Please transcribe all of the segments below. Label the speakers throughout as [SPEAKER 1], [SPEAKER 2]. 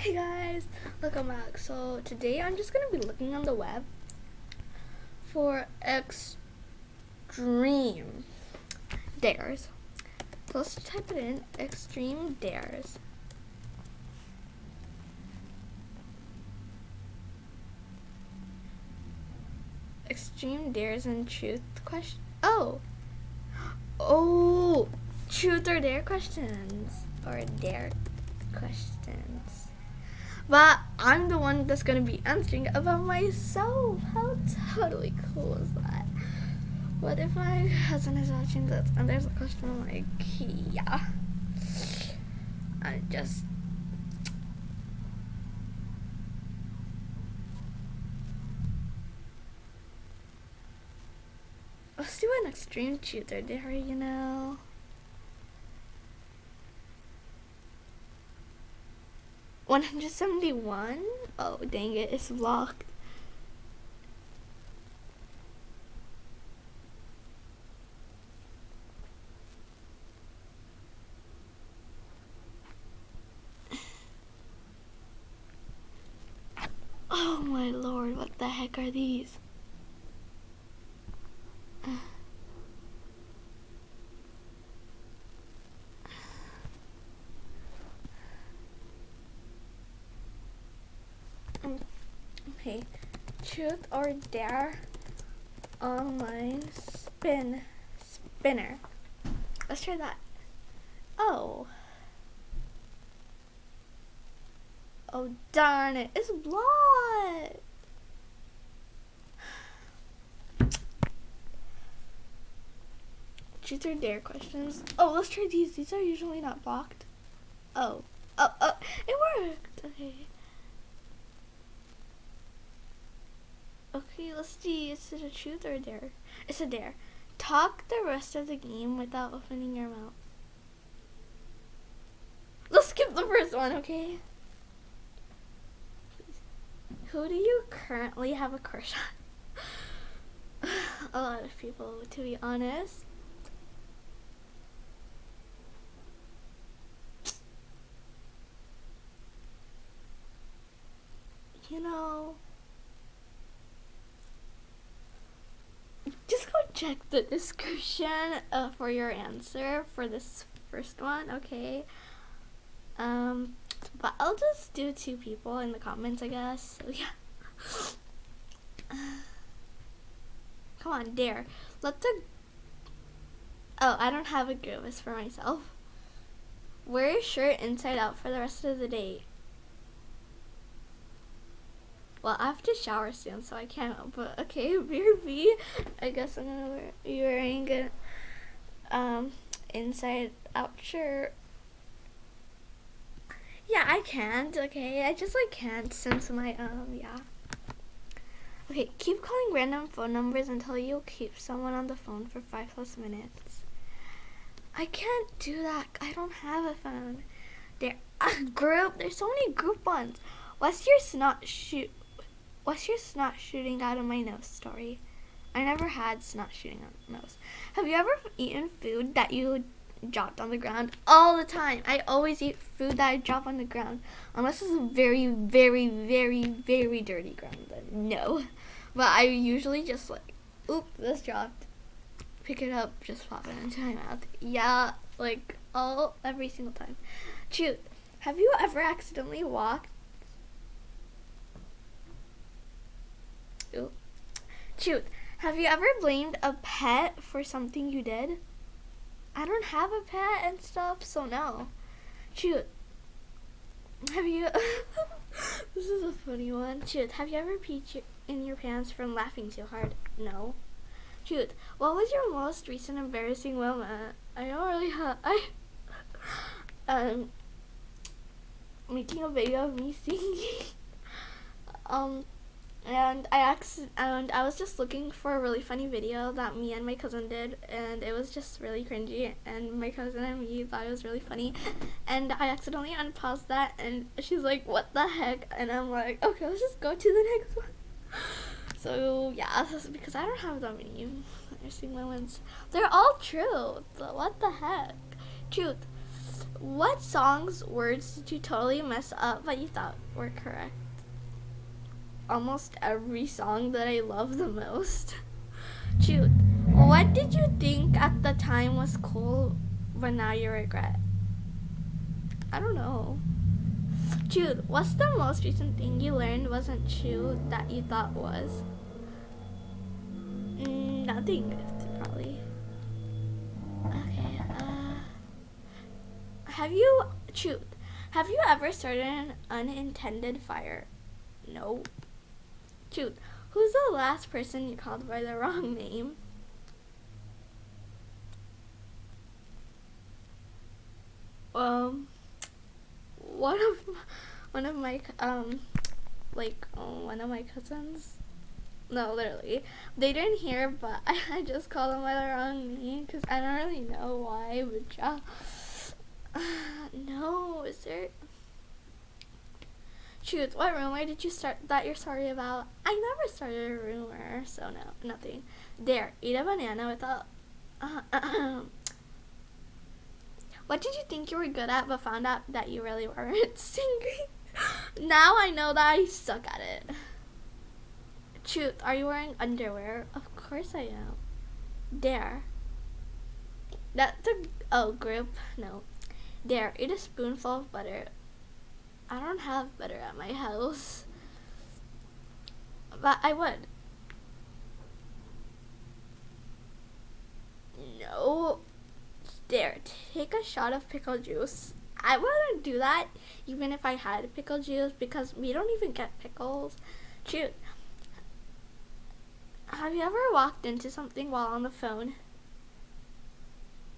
[SPEAKER 1] Hey guys, look I'm So today I'm just gonna be looking on the web for extreme dares. So let's type it in extreme dares. Extreme dares and truth question. Oh, oh, truth or dare questions or dare questions. But I'm the one that's going to be answering about myself. How totally cool is that? What if my husband is watching this and there's a question like, yeah. I just let's do an extreme cheater dare you know 171? Oh, dang it, it's locked. Oh my lord, what the heck are these? or Dare online spin spinner. Let's try that. Oh. Oh darn it, it's blocked. Truth or dare questions. Oh, let's try these. These are usually not blocked. Oh. Oh, oh, it worked. Okay. let's see. Is it a truth or a dare? It's a dare. Talk the rest of the game without opening your mouth. Let's skip the first one, okay? Who do you currently have a crush on? a lot of people, to be honest. You know... check the description uh, for your answer for this first one, okay? Um, but I'll just do two people in the comments, I guess. So, yeah. Come on, dare. Let the... Oh, I don't have a grievous for myself. Wear your shirt inside out for the rest of the day. Well, I have to shower soon, so I can't. But okay, Rear B. I guess I'm gonna wear, wearing an um, inside out shirt. Yeah, I can't. Okay, I just like can't since my um yeah. Okay, keep calling random phone numbers until you keep someone on the phone for five plus minutes. I can't do that. I don't have a phone. There, a group. There's so many group ones. What's your snot shoot? What's your snot shooting out of my nose story? I never had snot shooting out of my nose. Have you ever eaten food that you dropped on the ground all the time? I always eat food that I drop on the ground. Unless it's very, very, very, very dirty ground, then no. But I usually just like, oop, this dropped. Pick it up, just pop it into my mouth. Yeah, like all, every single time. Truth, have you ever accidentally walked Shoot, have you ever blamed a pet for something you did? I don't have a pet and stuff, so no. Shoot. Have you. this is a funny one. Shoot, have you ever peed in your pants from laughing too hard? No. Shoot, what was your most recent embarrassing moment? I don't really have. I. um. Making a video of me singing. um and I acc- and I was just looking for a really funny video that me and my cousin did, and it was just really cringy. And my cousin and me thought it was really funny, and I accidentally unpaused that, and she's like, "What the heck?" And I'm like, "Okay, let's just go to the next one." so yeah, because I don't have that many interesting moments. They're all true. What the heck, truth? What song's words did you totally mess up, but you thought were correct? almost every song that I love the most. Jude, what did you think at the time was cool, but now you regret? I don't know. Jude, what's the most recent thing you learned wasn't true that you thought was? Mm, nothing, probably. Okay, uh, Have you, Jude, have you ever started an unintended fire? No. Shoot, who's the last person you called by the wrong name? Um, one of one of my um, like oh, one of my cousins. No, literally, they didn't hear, but I, I just called them by the wrong name because I don't really know why, but yeah. Uh, no, is there? Truth, what rumor did you start that you're sorry about? I never started a rumor, so no, nothing. There, eat a banana without. Uh, what did you think you were good at but found out that you really weren't? Singing. now I know that I suck at it. Truth, are you wearing underwear? Of course I am. There. That's a. Oh, group? No. There, eat a spoonful of butter. I don't have butter at my house. But I would. No. There, take a shot of pickle juice. I wouldn't do that even if I had pickle juice because we don't even get pickles. Shoot. Have you ever walked into something while on the phone?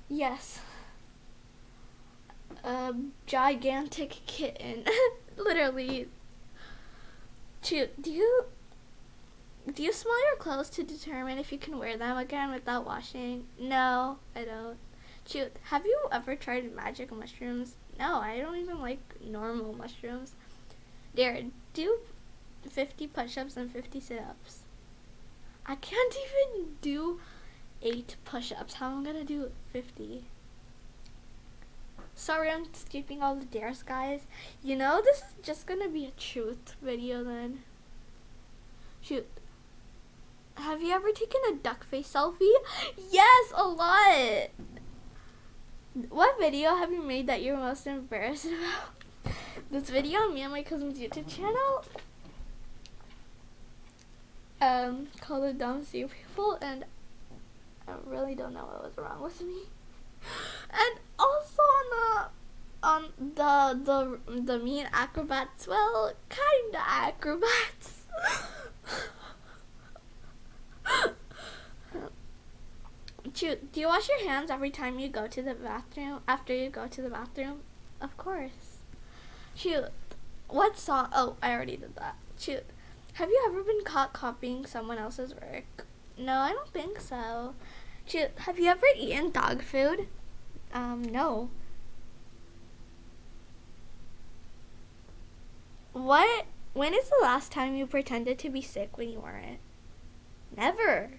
[SPEAKER 1] Yes a gigantic kitten. Literally. Do you do you smell your clothes to determine if you can wear them again without washing? No, I don't. Shoot, Have you ever tried magic mushrooms? No, I don't even like normal mushrooms. Darren, do 50 push-ups and 50 sit-ups. I can't even do 8 push-ups. How am I going to do 50? Sorry I'm skipping all the dares, guys. You know, this is just gonna be a truth video then. Shoot. Have you ever taken a duck face selfie? Yes, a lot! What video have you made that you're most embarrassed about? this video on me and my cousin's YouTube channel. Um, called the Dumb Sea People and I really don't know what was wrong with me and also on the on the the the mean acrobats, well, kinda acrobats. do you, do you wash your hands every time you go to the bathroom? After you go to the bathroom, of course. Shoot, what song? Oh, I already did that. Shoot, have you ever been caught copying someone else's work? No, I don't think so have you ever eaten dog food? Um, no. What? When is the last time you pretended to be sick when you weren't? Never.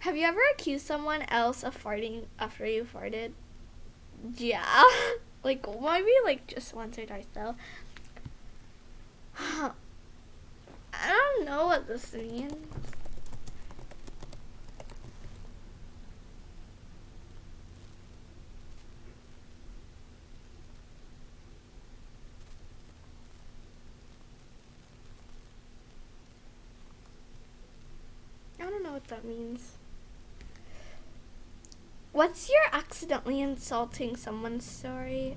[SPEAKER 1] Have you ever accused someone else of farting after you farted? Yeah. like, maybe like just once or twice though. I don't know what this means. what that means. What's your accidentally insulting someone story?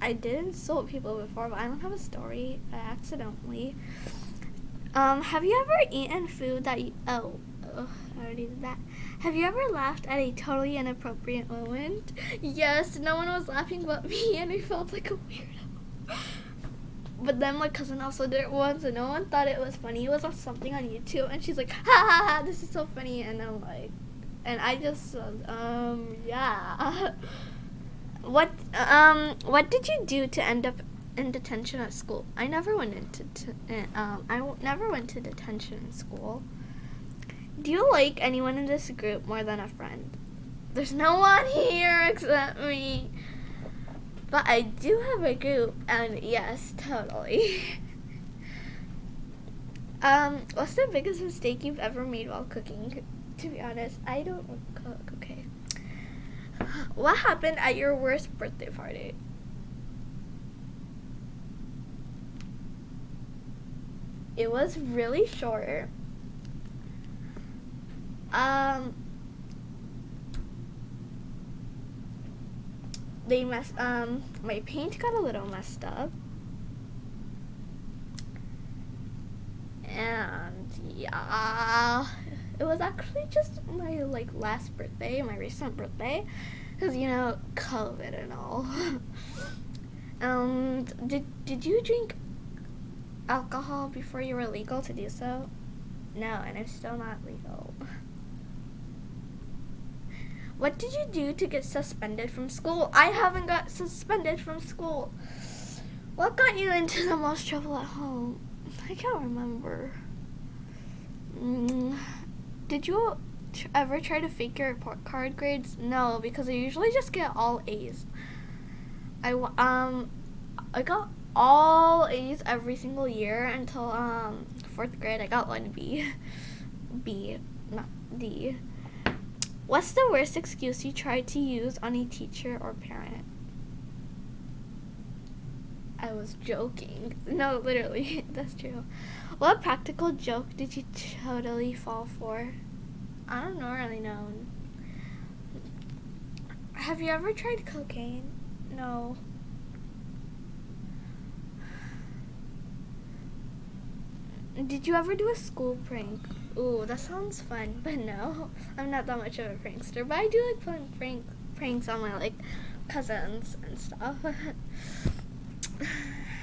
[SPEAKER 1] I did insult people before, but I don't have a story. I accidentally. Um, have you ever eaten food that you, oh, I already did that. Have you ever laughed at a totally inappropriate moment? Yes, no one was laughing but me and I felt like a weirdo but then my cousin also did it once and no one thought it was funny. It was on something on YouTube and she's like, ha ha ha, this is so funny. And I'm like, and I just, um, yeah. what, um, what did you do to end up in detention at school? I never went into, uh, um, I w- never went to detention in school. Do you like anyone in this group more than a friend? There's no one here except me. But I do have a group, and yes, totally. um, what's the biggest mistake you've ever made while cooking? To be honest, I don't cook, okay? What happened at your worst birthday party? It was really short. Um, they mess. um, my paint got a little messed up. And yeah, it was actually just my like last birthday, my recent birthday, because you know, COVID and all. um, did, did you drink alcohol before you were legal to do so? No, and I'm still not legal. What did you do to get suspended from school? I haven't got suspended from school. What got you into the most trouble at home? I can't remember. Mm, did you ever try to fake your report card grades? No, because I usually just get all A's. I um I got all A's every single year until um fourth grade. I got one B, B, not D. What's the worst excuse you tried to use on a teacher or parent? I was joking. No, literally, that's true. What practical joke did you totally fall for? I don't know, really know. Have you ever tried cocaine? No. Did you ever do a school prank? Ooh, that sounds fun, but no, I'm not that much of a prankster. But I do like playing prank pranks on my like cousins and stuff.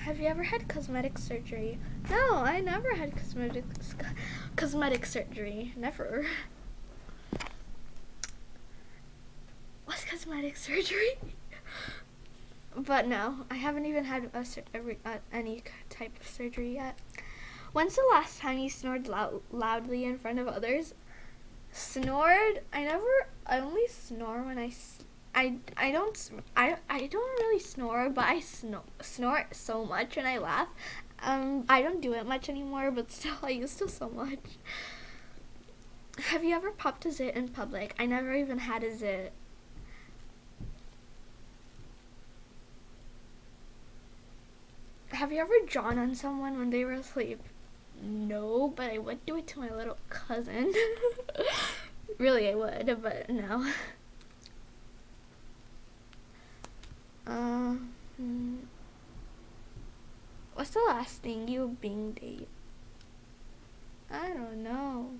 [SPEAKER 1] Have you ever had cosmetic surgery? No, I never had cosmetic cosmetic surgery. Never. What's cosmetic surgery? but no, I haven't even had a, a, a, any type of surgery yet. When's the last time you snored lou- loudly in front of others? Snored? I never. I only snore when I. I, I don't I, I don't really snore, but I snor- snort so much and I laugh. Um, I don't do it much anymore, but still I used to so much. Have you ever popped a zit in public? I never even had a zit. Have you ever drawn on someone when they were asleep? no, but I would do it to my little cousin. really, I would, but no. Um, uh, hmm. what's the last thing you being date? I don't know.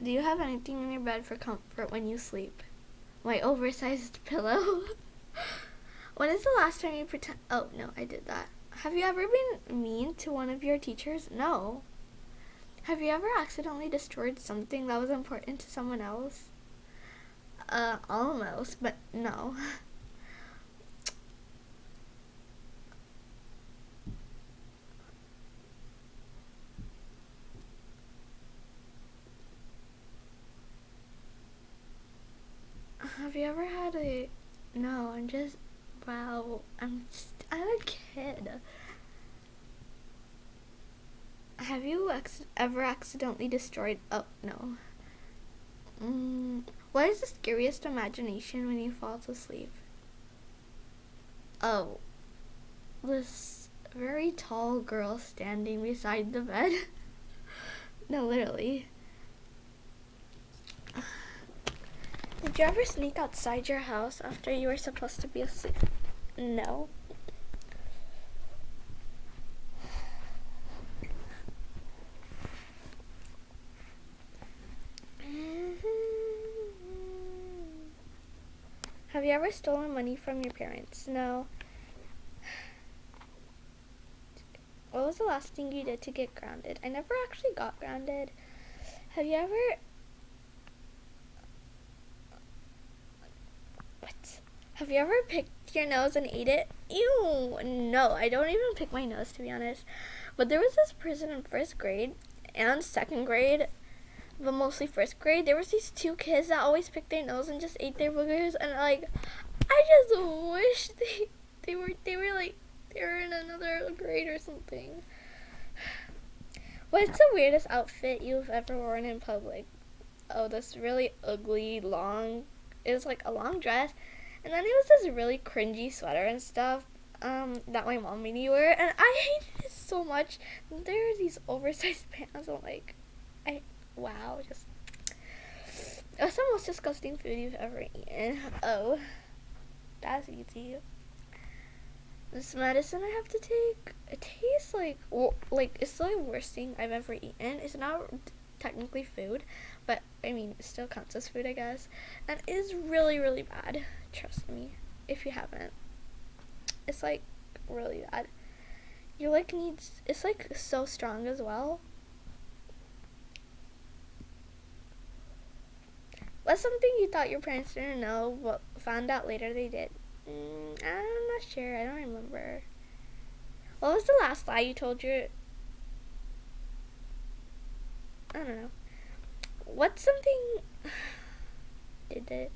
[SPEAKER 1] Do you have anything in your bed for comfort when you sleep? My oversized pillow. When is the last time you pretend? Oh, no, I did that. Have you ever been mean to one of your teachers? No. Have you ever accidentally destroyed something that was important to someone else? Uh, almost, but no. Have you ever had a... No, I'm just wow, I'm just, I'm a kid. Have you ex ever accidentally destroyed, oh, no. Mm, what is the scariest imagination when you fall to sleep? Oh, this very tall girl standing beside the bed. no, literally. Did you ever sneak outside your house after you were supposed to be asleep? No. Have you ever stolen money from your parents? No. What was the last thing you did to get grounded? I never actually got grounded. Have you ever... What? Have you ever picked your nose and ate it? Ew, no, I don't even pick my nose to be honest. But there was this person in first grade and second grade, but mostly first grade. There was these two kids that always picked their nose and just ate their boogers, and like, I just wish they they were they were like they were in another grade or something. What's the weirdest outfit you've ever worn in public? Oh, this really ugly long. It was like a long dress and then it was this really cringy sweater and stuff um, that my mom made me wear, and I hated it so much. There are these oversized pants. I'm like, I wow, just that's the most disgusting food you've ever eaten. Oh, that's easy. This medicine I have to take, it tastes like like it's the worst thing I've ever eaten. It's not technically food, but I mean, it still counts as food, I guess. And it is really, really bad. Trust me, if you haven't, it's like really bad. Your like needs it's like so strong as well. What's something you thought your parents didn't know, but found out later they did. Mm, I'm not sure. I don't remember. What was the last lie you told your? I don't know. What's something? did it?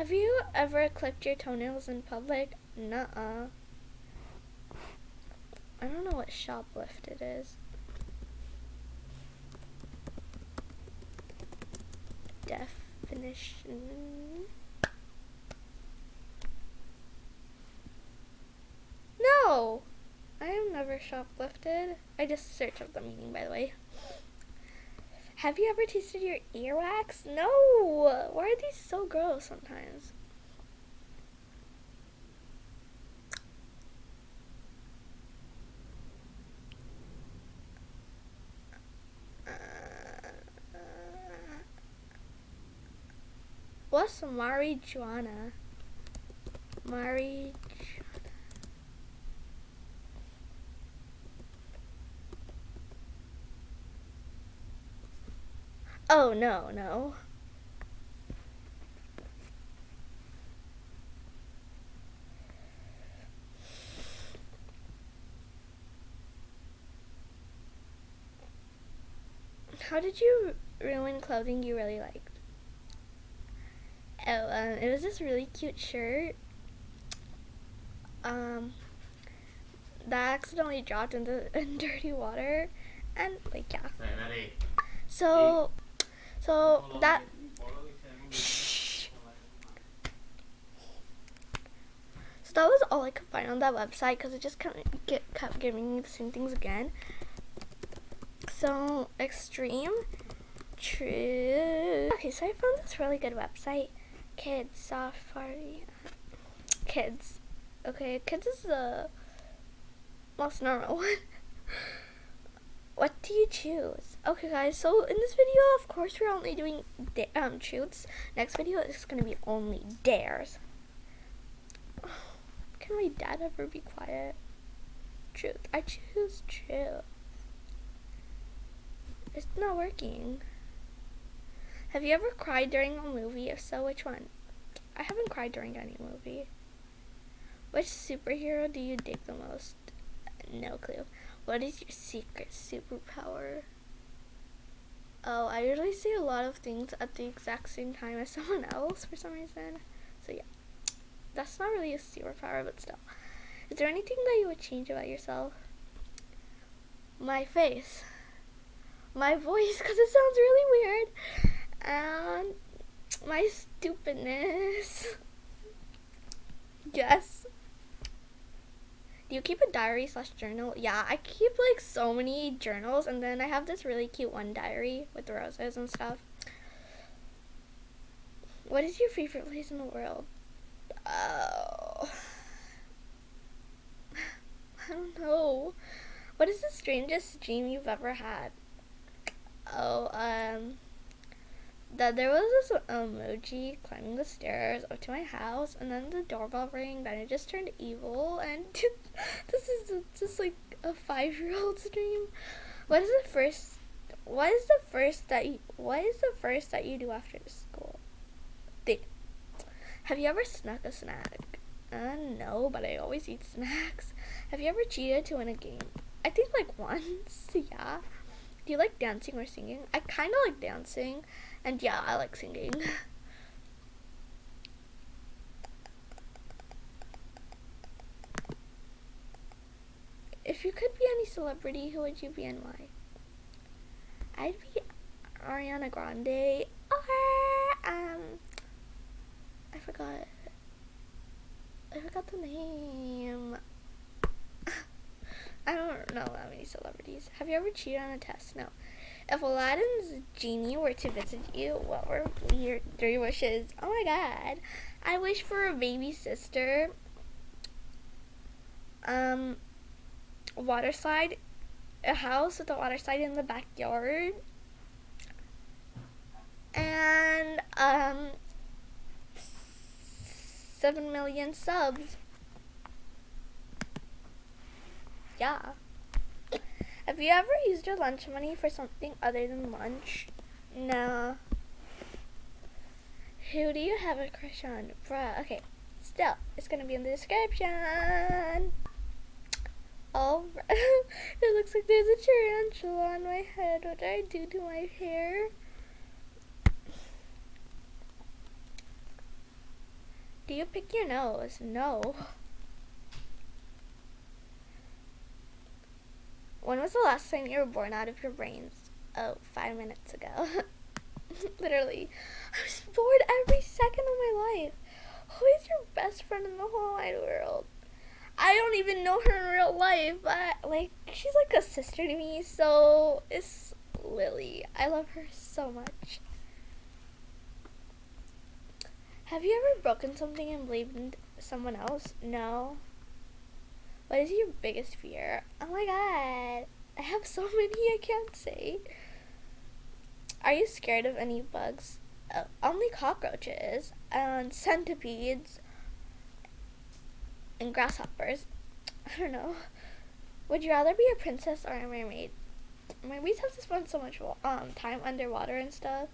[SPEAKER 1] Have you ever clipped your toenails in public? Nuh-uh. I don't know what shoplifted is. Definition. No! I have never shoplifted. I just searched up the meaning, by the way. Have you ever tasted your earwax? No! Why are these so gross sometimes? what's marijuana? Marijuana. Oh, no, no. How did you ruin clothing you really liked? Oh, um, it was this really cute shirt. Um, that accidentally dropped into in dirty water, and like yeah. So so that. Shh. So that was all I could find on that website because it just kept, get, kept giving me the same things again. So extreme, true. Okay, so I found this really good website, Kids Safari. Kids, okay, kids is the most normal one. What do you choose? Okay guys, so in this video, of course, we're only doing um truths. Next video is going to be only dares. can my dad ever be quiet? Truth. I choose truth. It's not working. Have you ever cried during a movie? If so, which one? I haven't cried during any movie. Which superhero do you dig the most? No clue. What is your secret superpower? Oh, I usually see a lot of things at the exact same time as someone else for some reason. So yeah, that's not really a superpower, but still. Is there anything that you would change about yourself? My face. My voice, because it sounds really weird. And my stupidness. yes do you keep a diary slash journal? Yeah, I keep like so many journals, and then I have this really cute one diary with roses and stuff. What is your favorite place in the world? Oh. I don't know. What is the strangest dream you've ever had? Oh, um that there was this emoji climbing the stairs up to my house, and then the doorbell rang, then it just turned evil, and this is just like a five year old's dream. What is the first? What is the first that you? What is the first that you do after school? Have you ever snuck a snack? Uh, no, but I always eat snacks. Have you ever cheated to win a game? I think like once, yeah. Do you like dancing or singing? I kind of like dancing. And yeah, I like singing. if you could be any celebrity, who would you be and why? I'd be Ariana Grande or um I forgot I forgot the name. I don't know that many celebrities. Have you ever cheated on a test? No. If Aladdin's genie were to visit you, what were your three wishes? Oh my god. I wish for a baby sister. Um, water slide. A house with a water slide in the backyard. And, um, 7 million subs. Yeah. Have you ever used your lunch money for something other than lunch? No. Who do you have a crush on? Bruh, okay. Still, it's gonna be in the description. Oh, it looks like there's a tarantula on my head. What do I do to my hair? Do you pick your nose? No. When was the last time you were born out of your brains? Oh, five minutes ago. Literally. I was bored every second of my life. Who is your best friend in the whole wide world? I don't even know her in real life, but like she's like a sister to me, so it's Lily. I love her so much. Have you ever broken something and blamed someone else? No. What is your biggest fear? Oh my god. I have so many I can't say. Are you scared of any bugs? Uh, only cockroaches and centipedes and grasshoppers. I don't know. Would you rather be a princess or a mermaid? Mermaids have to spend so much um time underwater and stuff.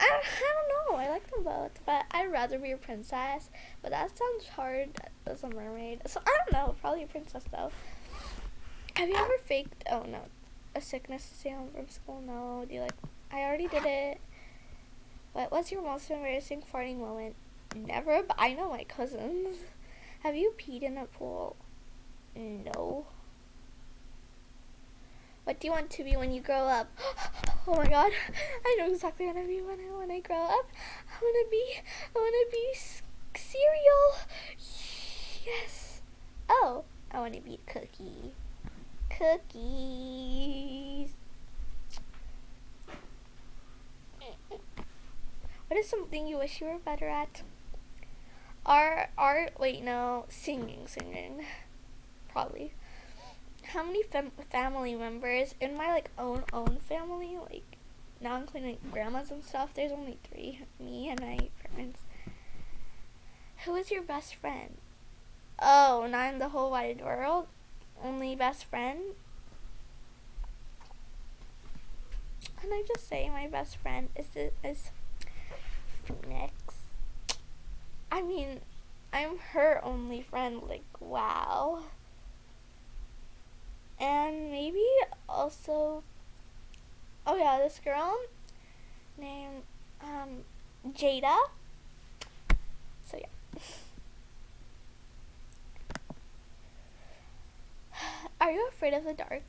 [SPEAKER 1] I don't, I don't know. I like them both, but I'd rather be a princess. But that sounds hard as a mermaid. So I don't know, probably a princess though. Have you ever faked? Oh no, a sickness to stay home from school. No, do you like? I already did it. What was your most embarrassing farting moment? Never, but I know my cousins. Have you peed in a pool? No. What do you want to be when you grow up? Oh my god, I know exactly what I want to be when I, when I grow up. I want to be, I want to be cereal. Yes. Oh, I want to be a cookie. Cookies. What is something you wish you were better at? Art, art, wait, no, singing, singing, probably. How many fam family members in my, like, own, own family, like, not including like, grandmas and stuff, there's only three, me and my friends. Who is your best friend? Oh, not in the whole wide world. Only best friend. Can I just say my best friend is is Phoenix? I mean, I'm her only friend. Like, wow. And maybe also, oh yeah, this girl named um, Jada. So yeah. Are you afraid of the dark?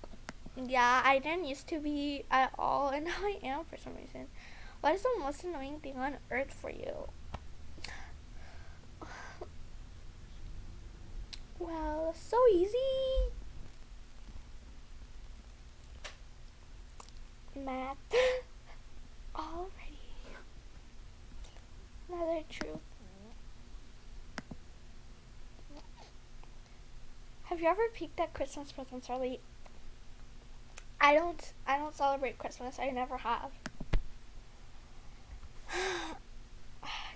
[SPEAKER 1] Yeah, I didn't used to be at all, and now I am for some reason. What is the most annoying thing on earth for you? Well, so easy. Math. Have you ever peeked that Christmas presents early? I don't I don't celebrate Christmas. I never have.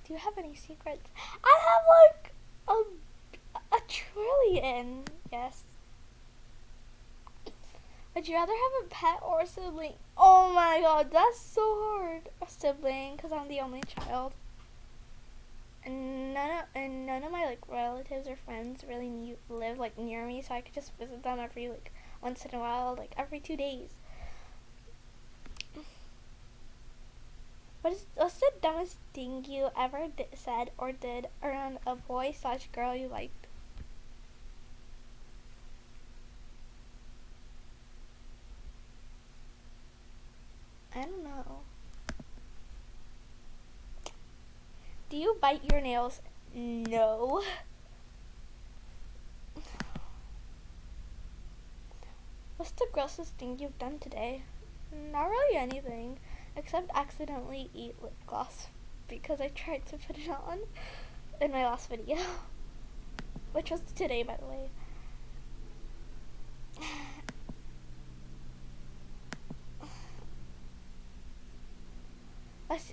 [SPEAKER 1] Do you have any secrets? I have like a a trillion. Yes. Would you rather have a pet or a sibling? Oh my god, that's so hard. A sibling, because I'm the only child and none of and none of my like relatives or friends really live like near me, so I could just visit them every like once in a while, like every two days. What is what's the dumbest thing you ever said or did around a boy slash girl you liked? I don't know. Do you bite your nails? No. What's the grossest thing you've done today? Not really anything, except accidentally eat lip gloss because I tried to put it on in my last video, which was today, by the way.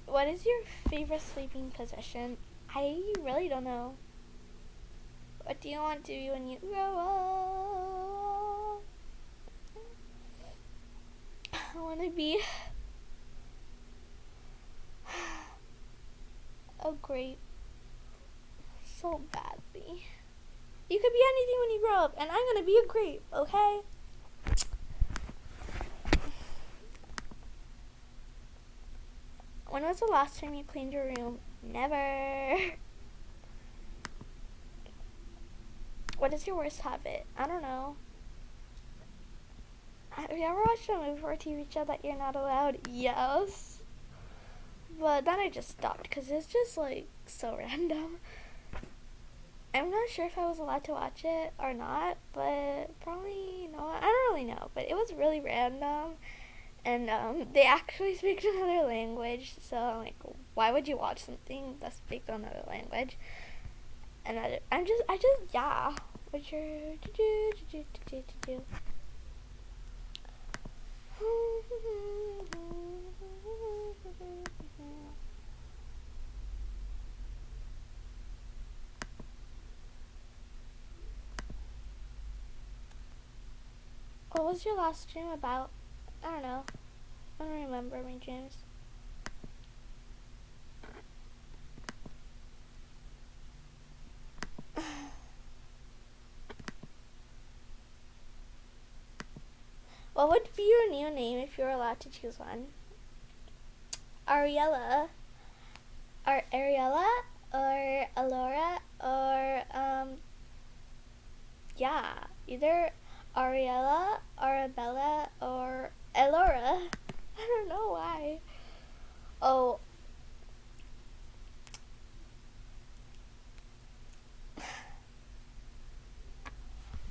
[SPEAKER 1] What is your favorite sleeping position? I really don't know. What do you want to be when you grow up? I want to be a grape so badly. You could be anything when you grow up, and I'm gonna be a grape, okay? When was the last time you cleaned your room? Never. what is your worst habit? I don't know. Have you ever watched a movie or TV show that you're not allowed? Yes. But then I just stopped because it's just like so random. I'm not sure if I was allowed to watch it or not, but probably not. I don't really know, but it was really random and um, they actually speak another language. So like, why would you watch something that speaks another language? And I, I'm just, I just, yeah. What you do do do do do do. What was your last dream about? I don't know. I don't remember my gyms. what would be your new name if you were allowed to choose one? Ariella. Or Ariella? Or Alora? Or, um, yeah. Either Ariella Arabella, or Elora. I don't know why. Oh.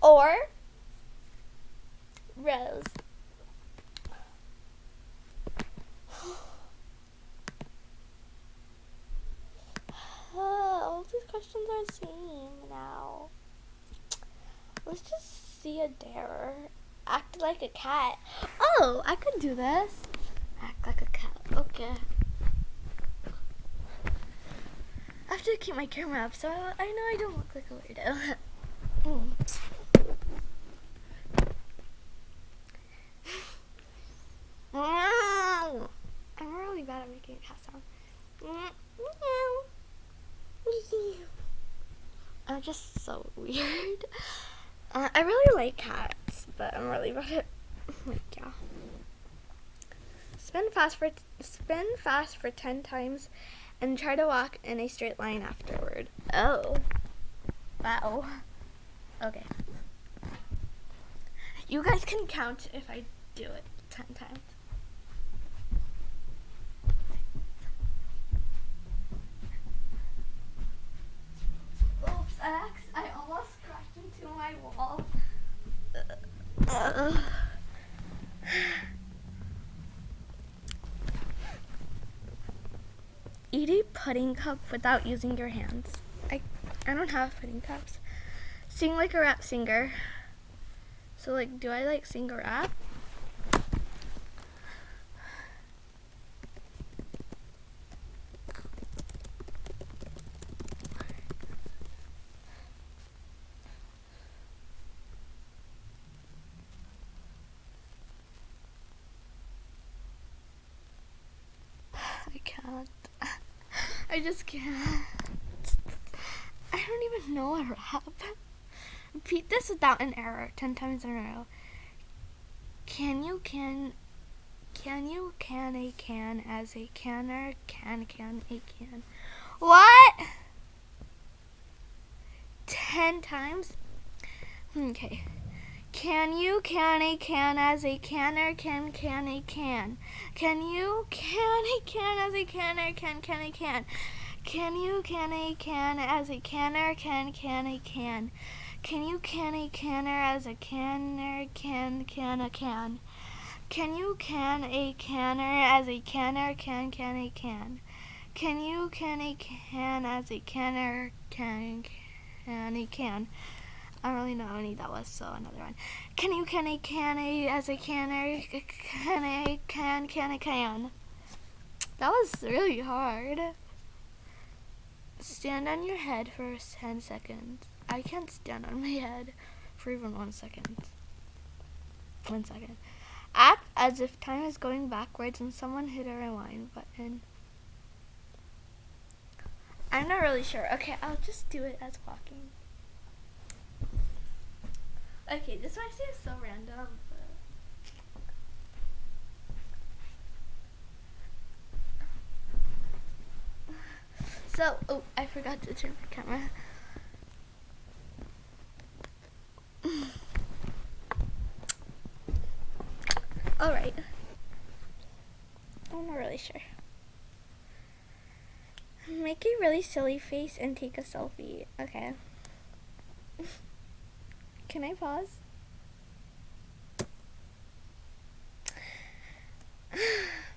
[SPEAKER 1] Or Rose. Uh, all these questions are the same now. Let's just see a dare. Act like a cat. Oh, I could do this. Act like a cat. Okay. I have to keep my camera up so I, I know I don't look like a weirdo. fast for 10 times and try to walk in a straight line afterward. Oh. Wow. Okay. You guys can count if I do it 10 times. Oops, almost crashed into my wall. Uh, uh. need pudding cup without using your hands. I, I don't have pudding cups. Sing like a rap singer. So like, do I like sing a rap? I just can't. I don't even know a rap. Repeat this without an error 10 times in a row. Can you can. Can you can a can as a canner? Can can a can. What? 10 times? Okay. Can you can a can as a canner can can a can? Can you can a can as a canner can can a can? Can you can a can as a canner can can a can? Can you can a canner as a canner can can a can? Can you can a canner as a canner can can a can? Can you can a can as a canner can can a can? I don't really know how many that was, so another one. Can you, can I, can I, as a canner, can I, can, can I, can. That was really hard. Stand on your head for 10 seconds. I can't stand on my head for even one second. One second. Act as if time is going backwards and someone hit a rewind button. I'm not really sure. Okay, I'll just do it as walking. Okay, this one seem so random. So, oh, I forgot to turn my camera. All right. I'm not really sure. Make a really silly face and take a selfie. Okay. Can I pause?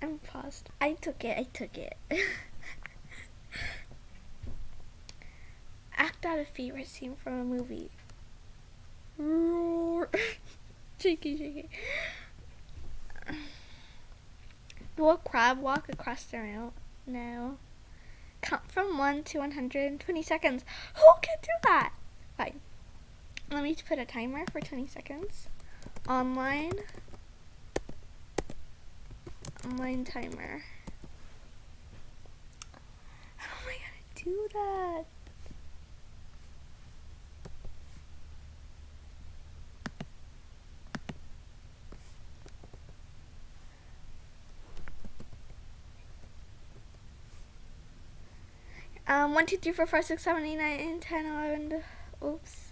[SPEAKER 1] I'm paused. I took it. I took it. Act out a favorite scene from a movie. Roar. cheeky. shaky. Do a crab walk across the room? No. Count from 1 to 120 seconds. Who can do that? Let me put a timer for 20 seconds. Online. Online timer. How am I gonna do that? Um, 1, 2, 3, 4, 5, 6, 7, 8, 9, 10, 11, oops.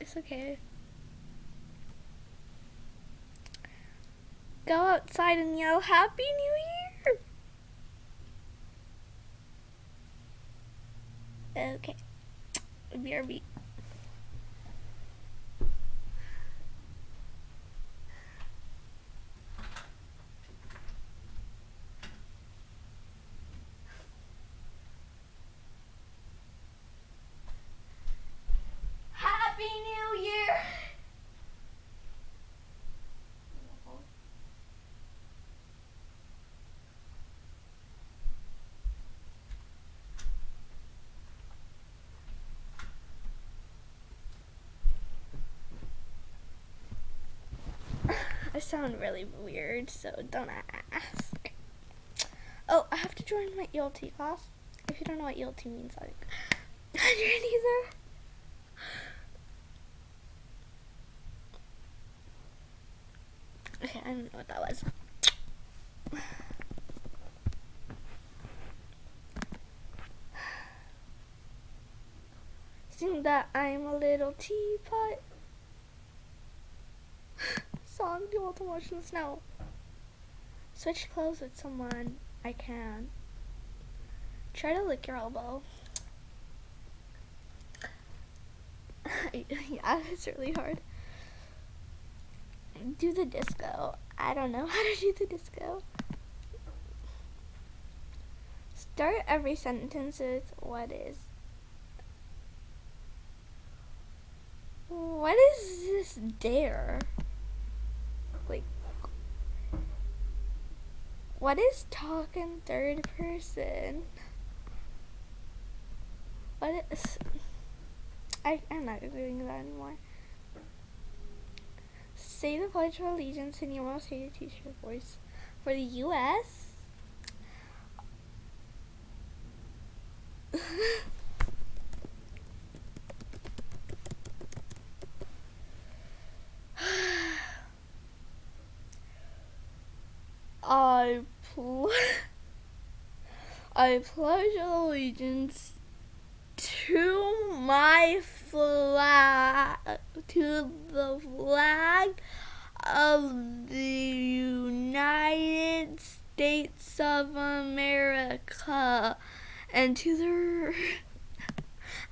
[SPEAKER 1] It's okay. Go outside and yell Happy New Year! Okay. BRB. sound really weird, so don't ask. Oh, I have to join my ELT class. If you don't know what ELT means, like, I not either. Okay, I don't know what that was. Seeing that I'm a little teapot do you want to watch the snow? Switch clothes with someone I can. Try to lick your elbow. yeah, it's really hard. Do the disco. I don't know how to do the disco. Start every sentence with what is. What is this dare? What is talking third person? What is... I, I'm not doing that anymore. Say the Pledge of Allegiance in your most hated teacher voice. For the U.S., I I pledge allegiance to my flag, to the flag of the United States of America, and to the.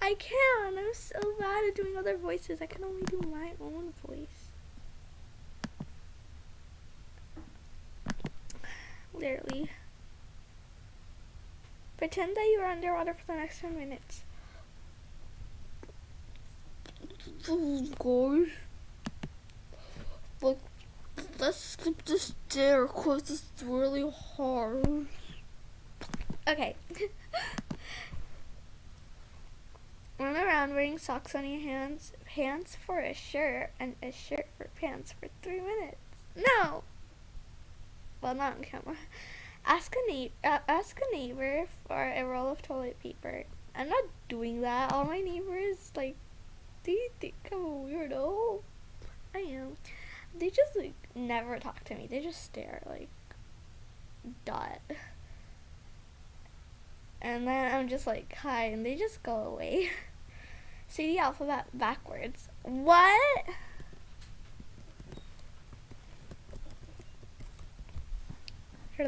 [SPEAKER 1] I can't. I'm so bad at doing other voices. I can only do my own voice. literally. Pretend that you are underwater for the next 10 minutes. Guys, Like, let's skip this stair because it's really hard. Okay. Run around wearing socks on your hands, pants for a shirt, and a shirt for pants for three minutes. No! well not on camera. Ask a neighbor, uh, ask a neighbor for a roll of toilet paper. I'm not doing that. All my neighbors like, do you think I'm a weirdo? I am. They just like never talk to me. They just stare like, dot. And then I'm just like, hi, and they just go away. See the alphabet backwards. What?